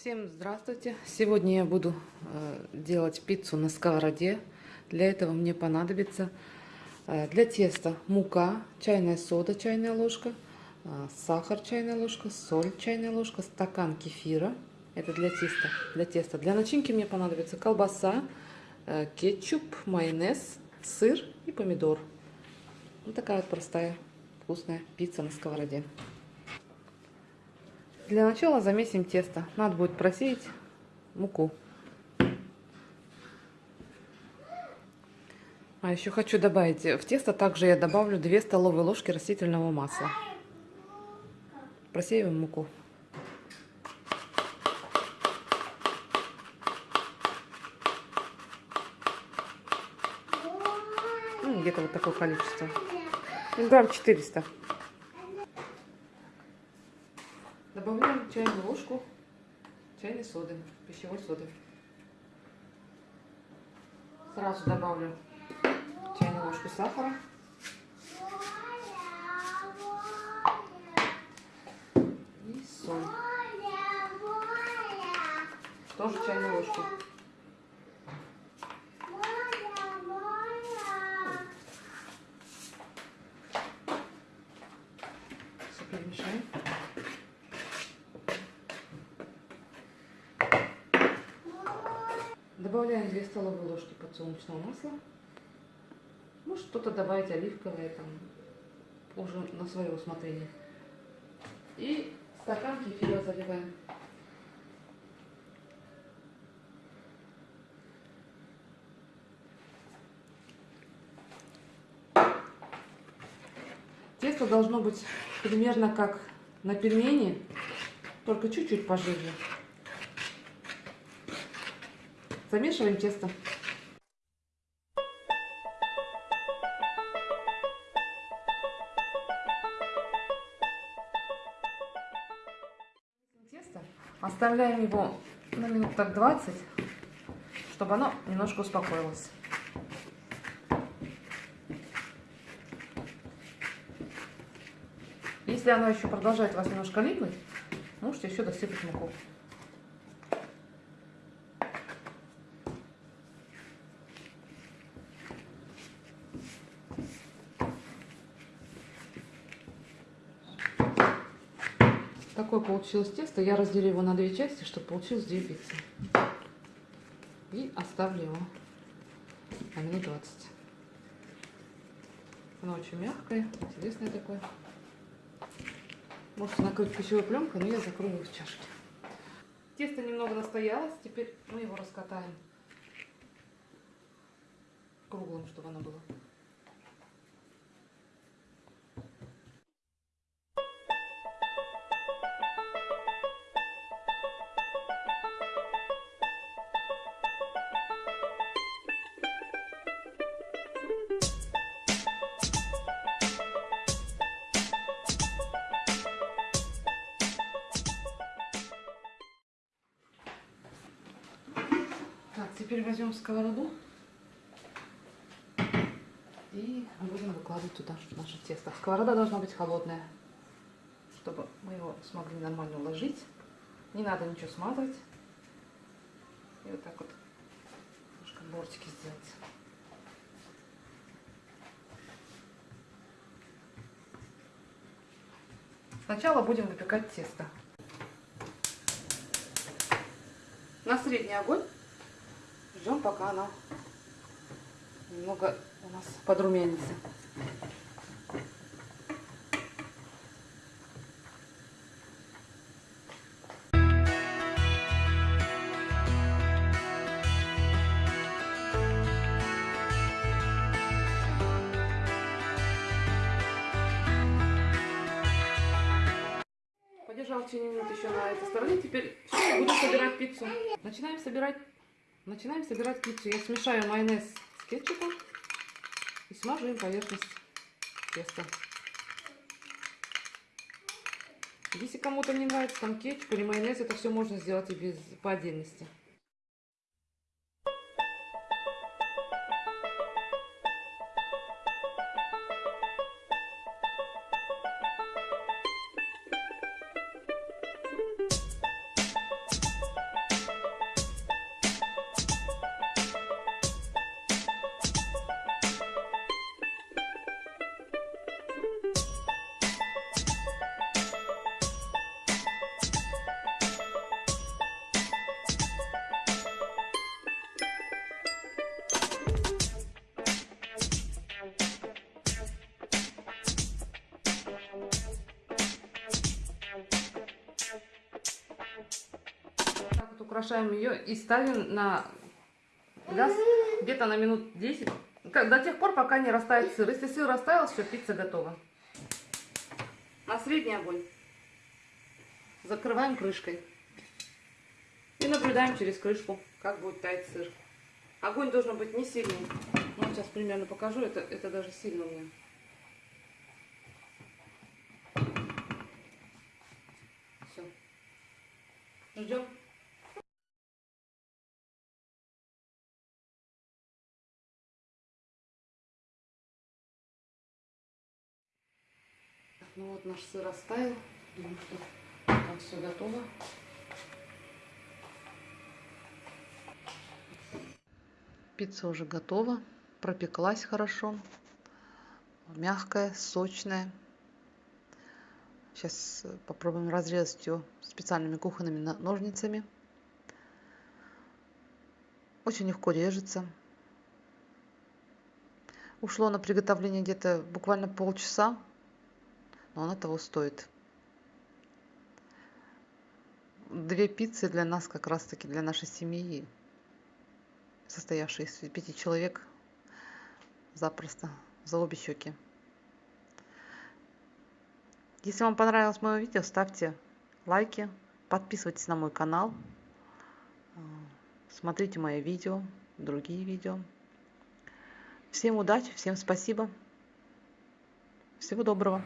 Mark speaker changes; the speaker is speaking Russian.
Speaker 1: Всем здравствуйте! Сегодня я буду э, делать пиццу на сковороде. Для этого мне понадобится э, для теста мука, чайная сода, чайная ложка, э, сахар, чайная ложка, соль, чайная ложка, стакан кефира. Это для теста. Для теста. Для начинки мне понадобится колбаса, кетчуп, майонез, сыр и помидор. Вот такая вот простая вкусная пицца на сковороде. Для начала замесим тесто. Надо будет просеять муку. А еще хочу добавить в тесто также я добавлю 2 столовые ложки растительного масла. Просеиваем муку. Ну, где-то вот такое количество. Грамм 400. Добавляем чайную ложку чайной соды, пищевой соды. Сразу добавлю чайную ложку сахара. И соль. Тоже чайную ложку. Все перемешаем. Добавляем 2 столовые ложки подсолнечного масла. Может что-то добавить оливковое, там, уже на свое усмотрение. И стакан кефира заливаем. Тесто должно быть примерно как на пельмени, только чуть-чуть пожиже. Замешиваем тесто. Тесто. Оставляем его на минут так 20, чтобы оно немножко успокоилось. Если оно еще продолжает вас немножко липнуть, можете еще досыпать муку. Такое получилось тесто. Я разделю его на две части, чтобы получилось две пиццы. И оставлю его на минут 20. Оно очень мягкое, интересное такое. Можете накрыть пищевой пленкой, но я закрою его в чашке. Тесто немного настоялось, теперь мы его раскатаем круглым, чтобы оно было. Теперь возьмем сковороду и будем выкладывать туда наше тесто. Сковорода должна быть холодная, чтобы мы его смогли нормально уложить. Не надо ничего смазывать. И вот так вот немножко бортики сделать. Сначала будем выпекать тесто. На средний огонь ждем, пока оно немного у нас подрумянится. Подержал в течение минут еще на этой стороне. Теперь все, будем собирать пиццу. Начинаем собирать Начинаем собирать пиццу. Я смешаю майонез с кетчупом и смажу им поверхность теста. Если кому-то не нравится там кетчуп или майонез, это все можно сделать и без, по отдельности. Украшаем ее и ставим на газ где-то на минут 10. Как- До тех пор, пока не растает сыр. Если сыр растаял, все, пицца готова. На средний огонь. Закрываем крышкой. И наблюдаем через крышку, как будет таять сыр. Огонь должен быть не сильный. Ну, сейчас примерно покажу. Это, это даже сильно у меня. Все. Ждем. Ну вот наш сыр растаял. Думаю, что там все готово. Пицца уже готова. Пропеклась хорошо. Мягкая, сочная. Сейчас попробуем разрезать ее специальными кухонными ножницами. Очень легко режется. Ушло на приготовление где-то буквально полчаса, но оно того стоит. Две пиццы для нас, как раз таки для нашей семьи, состоявшей из пяти человек, запросто, за обе щеки. Если вам понравилось мое видео, ставьте лайки, подписывайтесь на мой канал, э, смотрите мои видео, другие видео. Всем удачи, всем спасибо. Всего доброго.